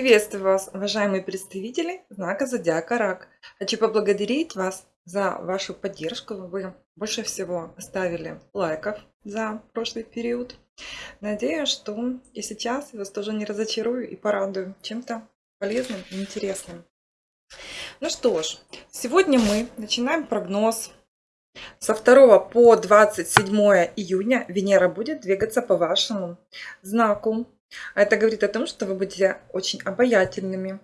Приветствую вас, уважаемые представители знака Зодиака Рак. Хочу поблагодарить вас за вашу поддержку. Вы больше всего оставили лайков за прошлый период. Надеюсь, что и сейчас я вас тоже не разочарую и порадую чем-то полезным и интересным. Ну что ж, сегодня мы начинаем прогноз. Со 2 по 27 июня Венера будет двигаться по вашему знаку это говорит о том, что вы будете очень обаятельными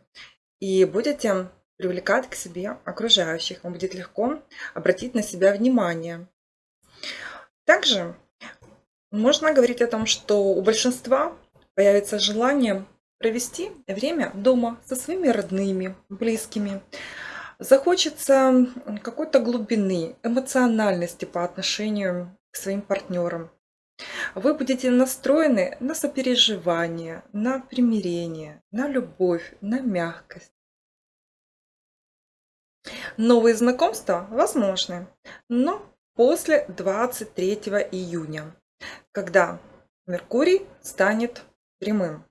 и будете привлекать к себе окружающих. Вам будет легко обратить на себя внимание. Также можно говорить о том, что у большинства появится желание провести время дома со своими родными, близкими. Захочется какой-то глубины, эмоциональности по отношению к своим партнерам. Вы будете настроены на сопереживание, на примирение, на любовь, на мягкость. Новые знакомства возможны, но после 23 июня, когда Меркурий станет прямым.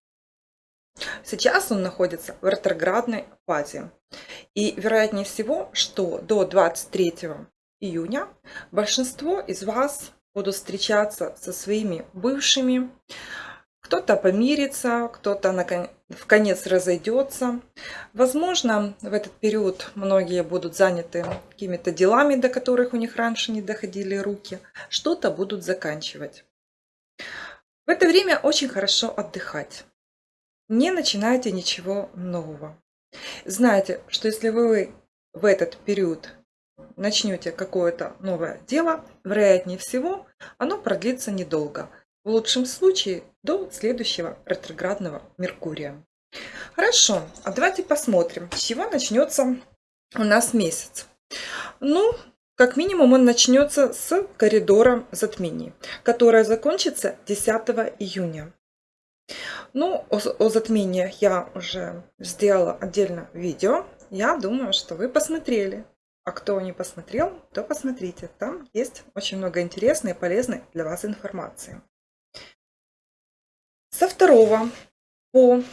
Сейчас он находится в ретроградной фазе. И вероятнее всего, что до 23 июня большинство из вас будут встречаться со своими бывшими. Кто-то помирится, кто-то в конец разойдется. Возможно, в этот период многие будут заняты какими-то делами, до которых у них раньше не доходили руки. Что-то будут заканчивать. В это время очень хорошо отдыхать. Не начинайте ничего нового. Знайте, что если вы в этот период начнете какое-то новое дело, вероятнее всего, оно продлится недолго. В лучшем случае до следующего ретроградного Меркурия. Хорошо, а давайте посмотрим, с чего начнется у нас месяц. Ну, как минимум он начнется с коридора затмений, которое закончится 10 июня. Ну, о, о затмениях я уже сделала отдельно видео. Я думаю, что вы посмотрели. А кто не посмотрел, то посмотрите. Там есть очень много интересной и полезной для вас информации. Со 2 по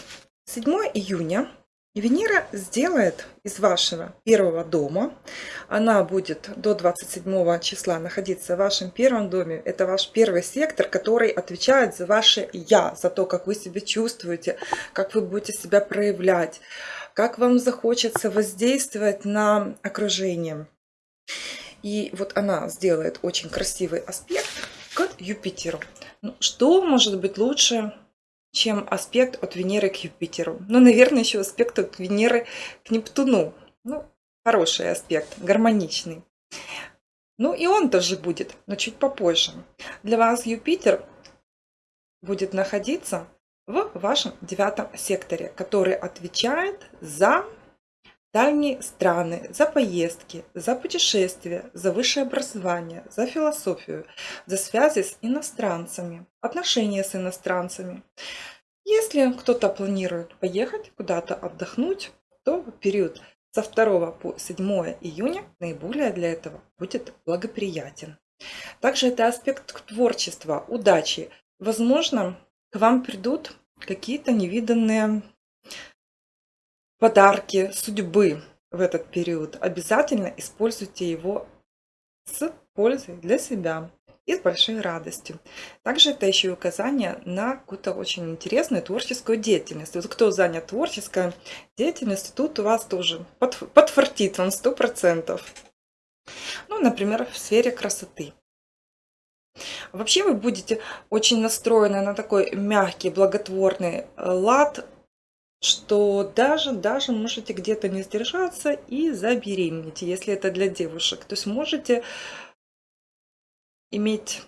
7 июня Венера сделает из вашего первого дома, она будет до 27 числа находиться в вашем первом доме, это ваш первый сектор, который отвечает за ваше «я», за то, как вы себя чувствуете, как вы будете себя проявлять как вам захочется воздействовать на окружение. И вот она сделает очень красивый аспект к Юпитеру. Ну, что может быть лучше, чем аспект от Венеры к Юпитеру? Ну, наверное, еще аспект от Венеры к Нептуну. Ну, хороший аспект, гармоничный. Ну и он тоже будет, но чуть попозже. Для вас Юпитер будет находиться в вашем девятом секторе, который отвечает за дальние страны, за поездки, за путешествия, за высшее образование, за философию, за связи с иностранцами, отношения с иностранцами. Если кто-то планирует поехать куда-то отдохнуть, то период со 2 по 7 июня наиболее для этого будет благоприятен. Также это аспект творчества, удачи. Возможно, к вам придут какие-то невиданные подарки судьбы в этот период. Обязательно используйте его с пользой для себя и с большой радостью. Также это еще и указание на какую-то очень интересную творческую деятельность. Вот кто занят творческой деятельностью, тут у вас тоже подфартит вам 100%. Ну, например, в сфере красоты. Вообще вы будете очень настроены на такой мягкий, благотворный э, лад, что даже, даже можете где-то не сдержаться и забеременеть, если это для девушек. То есть можете иметь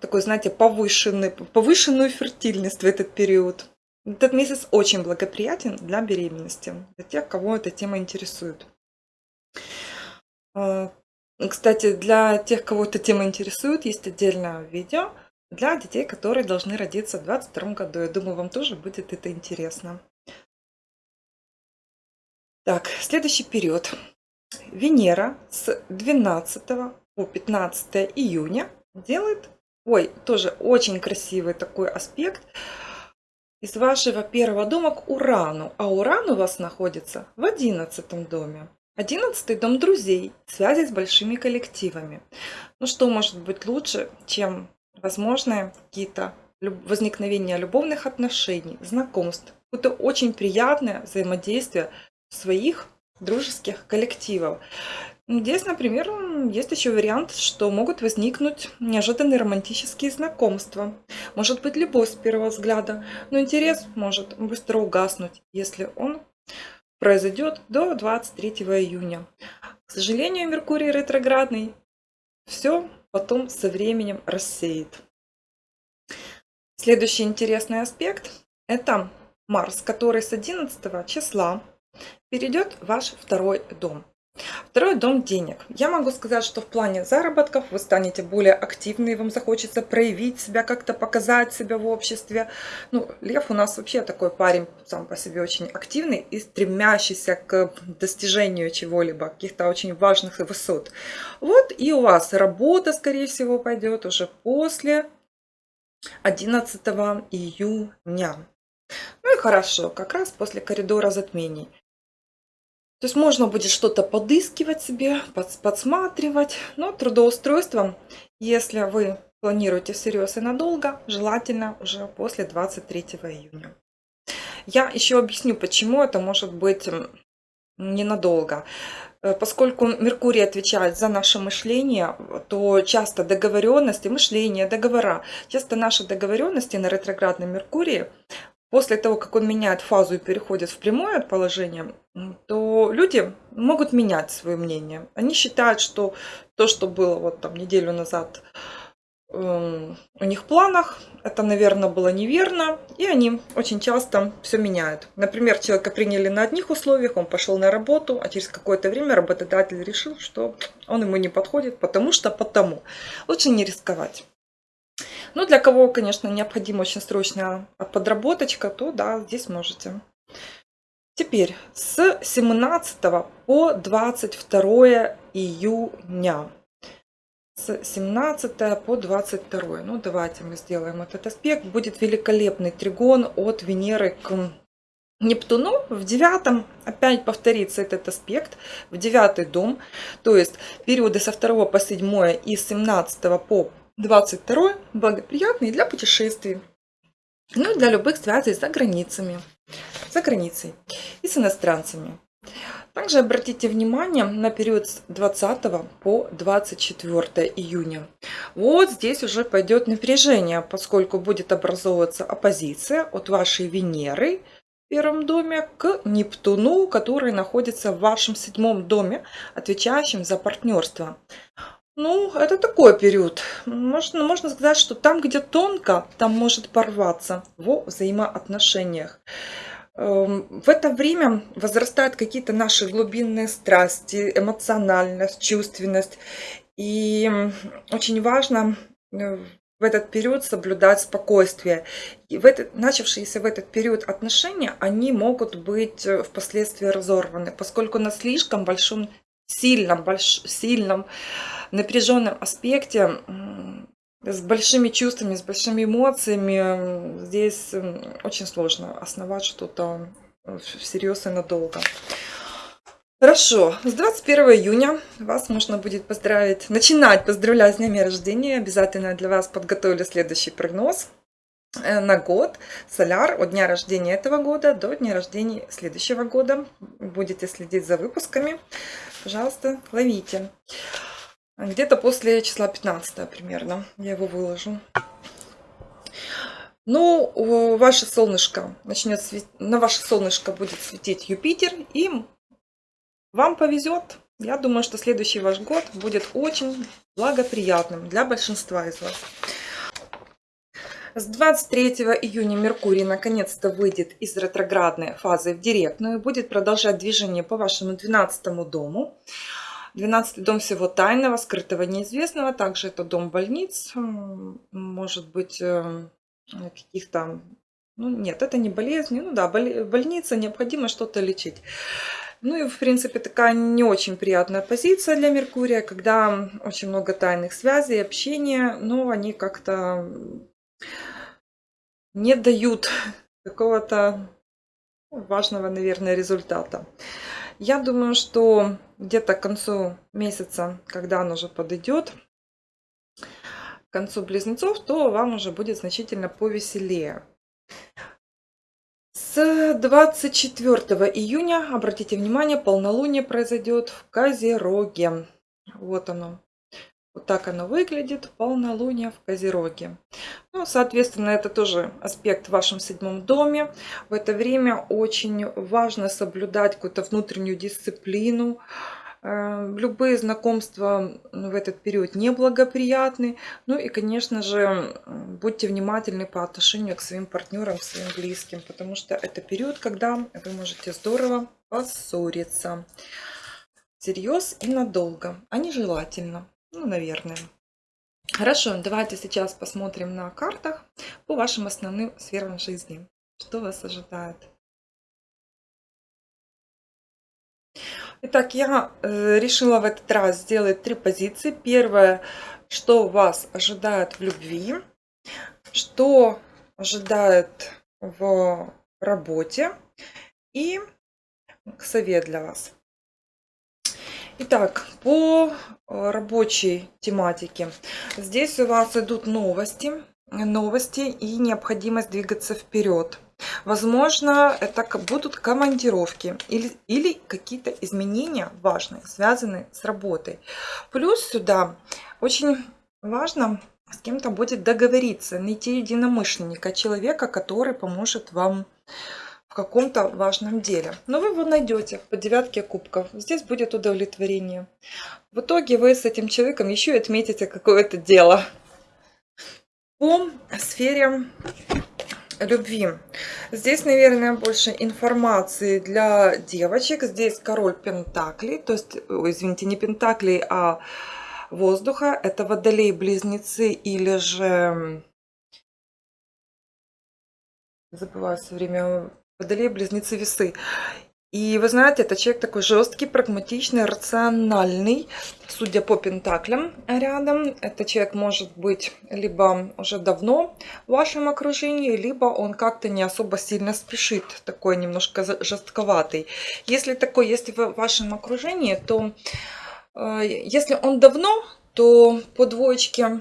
такой, знаете, повышенный, повышенную фертильность в этот период. Этот месяц очень благоприятен для беременности, для тех, кого эта тема интересует. Кстати, для тех, кого эта тема интересует, есть отдельное видео для детей, которые должны родиться в 2022 году. Я думаю, вам тоже будет это интересно. Так, следующий период. Венера с 12 по 15 июня делает, ой, тоже очень красивый такой аспект из вашего первого дома к Урану, а Уран у вас находится в одиннадцатом доме. Одиннадцатый дом друзей, связи с большими коллективами. Ну что может быть лучше, чем возможные какие-то возникновения любовных отношений, знакомств, какое-то очень приятное взаимодействие своих дружеских коллективов. Здесь, например, есть еще вариант, что могут возникнуть неожиданные романтические знакомства. Может быть любовь с первого взгляда, но интерес может быстро угаснуть, если он произойдет до 23 июня. К сожалению, Меркурий ретроградный все потом со временем рассеет. Следующий интересный аспект – это Марс, который с 11 числа перейдет в ваш второй дом. Второй дом денег. Я могу сказать, что в плане заработков вы станете более активны, вам захочется проявить себя, как-то показать себя в обществе. Ну, Лев у нас вообще такой парень сам по себе очень активный и стремящийся к достижению чего-либо, каких-то очень важных высот. Вот и у вас работа, скорее всего, пойдет уже после 11 июня. Ну и хорошо, как раз после коридора затмений. То есть можно будет что-то подыскивать себе, подсматривать, но трудоустройство, если вы планируете всерьез и надолго, желательно уже после 23 июня. Я еще объясню, почему это может быть ненадолго. Э, поскольку Меркурий отвечает за наше мышление, то часто договоренности, мышление, договора, часто наши договоренности на ретроградном Меркурии после того, как он меняет фазу и переходит в прямое положение, то люди могут менять свое мнение. Они считают, что то, что было вот там неделю назад эм, у них в планах, это, наверное, было неверно, и они очень часто все меняют. Например, человека приняли на одних условиях, он пошел на работу, а через какое-то время работодатель решил, что он ему не подходит, потому что потому. Лучше не рисковать. Ну, для кого, конечно, необходима очень срочная подработочка, то да, здесь можете. Теперь с 17 по 22 июня. С 17 по 22. Ну, давайте мы сделаем этот аспект. Будет великолепный тригон от Венеры к Нептуну в девятом опять повторится этот аспект в девятый дом, то есть периоды со 2 по 7 и с 17 по 22 благоприятный для путешествий. Ну и для любых связей за границами, за границей и с иностранцами. Также обратите внимание на период с 20 по 24 июня. Вот здесь уже пойдет напряжение, поскольку будет образовываться оппозиция от вашей Венеры в первом доме к Нептуну, который находится в вашем седьмом доме, отвечающем за партнерство. Ну, это такой период. Можно, можно сказать, что там, где тонко, там может порваться во взаимоотношениях. Эм, в это время возрастают какие-то наши глубинные страсти, эмоциональность, чувственность. И очень важно э, в этот период соблюдать спокойствие. И в этот, начавшиеся в этот период отношения, они могут быть э, впоследствии разорваны, поскольку на слишком большом, сильном, больш, сильном напряженном аспекте, с большими чувствами, с большими эмоциями, здесь очень сложно основать что-то всерьез и надолго. Хорошо, с 21 июня вас можно будет поздравить, начинать поздравлять с днями рождения. Обязательно для вас подготовлю следующий прогноз э, на год. Соляр от дня рождения этого года до дня рождения следующего года. Будете следить за выпусками. Пожалуйста, ловите. Где-то после числа 15 примерно я его выложу. Ну, ваше солнышко начнет светить, на ваше солнышко будет светить Юпитер, и вам повезет. Я думаю, что следующий ваш год будет очень благоприятным для большинства из вас. С 23 июня Меркурий наконец-то выйдет из ретроградной фазы в директную и будет продолжать движение по вашему 12 дому. 12 дом всего тайного, скрытого, неизвестного. Также это дом больниц, может быть, э, каких-то... Ну, нет, это не болезни. Ну да, больница, необходимо что-то лечить. Ну и, в принципе, такая не очень приятная позиция для Меркурия, когда очень много тайных связей, общения, но они как-то не дают какого-то важного, наверное, результата. Я думаю, что где-то к концу месяца, когда он уже подойдет, к концу близнецов, то вам уже будет значительно повеселее. С 24 июня, обратите внимание, полнолуние произойдет в Козероге. Вот оно. Вот так оно выглядит, полнолуние в Козероге. Ну, соответственно, это тоже аспект в вашем седьмом доме. В это время очень важно соблюдать какую-то внутреннюю дисциплину. Э, любые знакомства в этот период неблагоприятны. Ну и, конечно же, будьте внимательны по отношению к своим партнерам, своим близким, потому что это период, когда вы можете здорово поссориться. Всерьез и надолго, а нежелательно. Ну, наверное. Хорошо, давайте сейчас посмотрим на картах по вашим основным сферам жизни. Что вас ожидает? Итак, я э, решила в этот раз сделать три позиции. Первое, что вас ожидает в любви, что ожидает в работе и совет для вас. Итак, по э, рабочей тематике. Здесь у вас идут новости, новости и необходимость двигаться вперед. Возможно, это будут командировки или, или какие-то изменения важные, связанные с работой. Плюс сюда очень важно с кем-то будет договориться, найти единомышленника, человека, который поможет вам каком-то важном деле. Но вы его найдете по девятке кубков. Здесь будет удовлетворение. В итоге вы с этим человеком еще и отметите какое-то дело. По сфере любви. Здесь, наверное, больше информации для девочек. Здесь король пентаклей, то есть, извините, не пентаклей, а воздуха. Это водолей-близнецы или же... Забываю все время Водолей, близнецы, весы. И вы знаете, это человек такой жесткий, прагматичный, рациональный, судя по пентаклям рядом. Это человек может быть либо уже давно в вашем окружении, либо он как-то не особо сильно спешит, такой немножко жестковатый. Если такой есть в вашем окружении, то э, если он давно, то по двоечке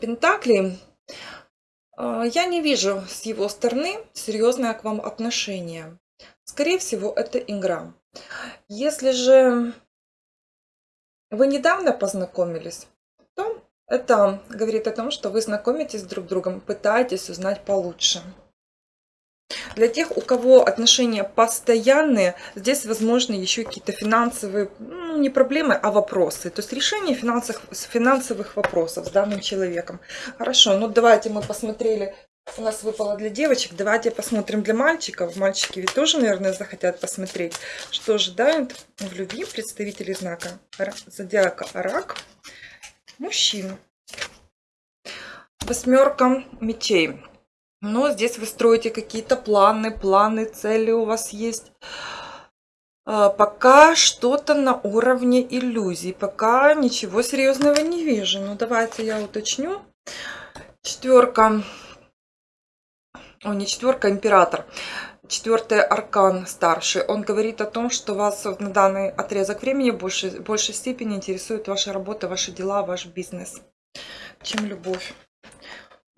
пентаклей я не вижу с его стороны серьезное к вам отношение. Скорее всего, это игра. Если же вы недавно познакомились, то это говорит о том, что вы знакомитесь друг с другом, пытаетесь узнать получше. Для тех, у кого отношения постоянные, здесь возможны еще какие-то финансовые, ну, не проблемы, а вопросы. То есть решение финансовых, финансовых вопросов с данным человеком. Хорошо, ну давайте мы посмотрели, у нас выпало для девочек, давайте посмотрим для мальчиков. Мальчики ведь тоже, наверное, захотят посмотреть, что ожидают в любви представители знака зодиака Рак мужчин. Восьмерка мечей. Но здесь вы строите какие-то планы, планы, цели у вас есть. А, пока что-то на уровне иллюзий. Пока ничего серьезного не вижу. Ну, давайте я уточню. Четверка. О, не четверка, император. Четвертый аркан старший. Он говорит о том, что вас на данный отрезок времени в большей степени интересует ваша работа, ваши дела, ваш бизнес, чем любовь.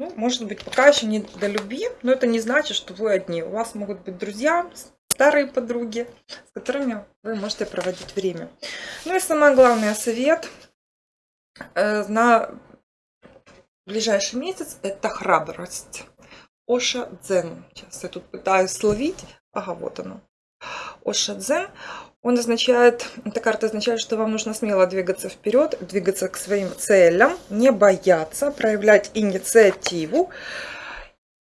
Ну, может быть, пока еще не до любви, но это не значит, что вы одни. У вас могут быть друзья, старые подруги, с которыми вы можете проводить время. Ну и самое главное, совет э, на ближайший месяц – это храбрость. Оша Дзен. Сейчас я тут пытаюсь словить. Ага, вот оно. Оша Дзен. Он означает, эта карта означает, что вам нужно смело двигаться вперед, двигаться к своим целям, не бояться, проявлять инициативу.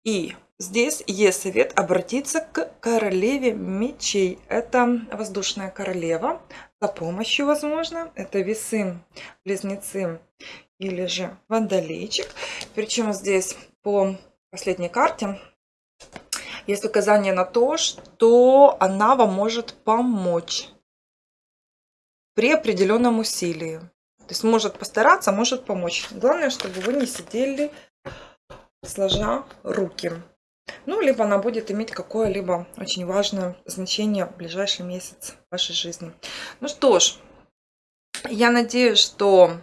И здесь есть совет обратиться к королеве мечей. Это воздушная королева. За помощью, возможно, это весы, близнецы или же водолейчик. Причем здесь по последней карте есть указание на то, что она вам может помочь при определенном усилии. То есть может постараться, может помочь. Главное, чтобы вы не сидели сложа руки. Ну, либо она будет иметь какое-либо очень важное значение в ближайший месяц вашей жизни. Ну что ж, я надеюсь, что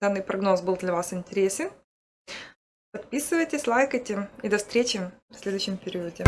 данный прогноз был для вас интересен. Подписывайтесь, лайкайте и до встречи в следующем периоде.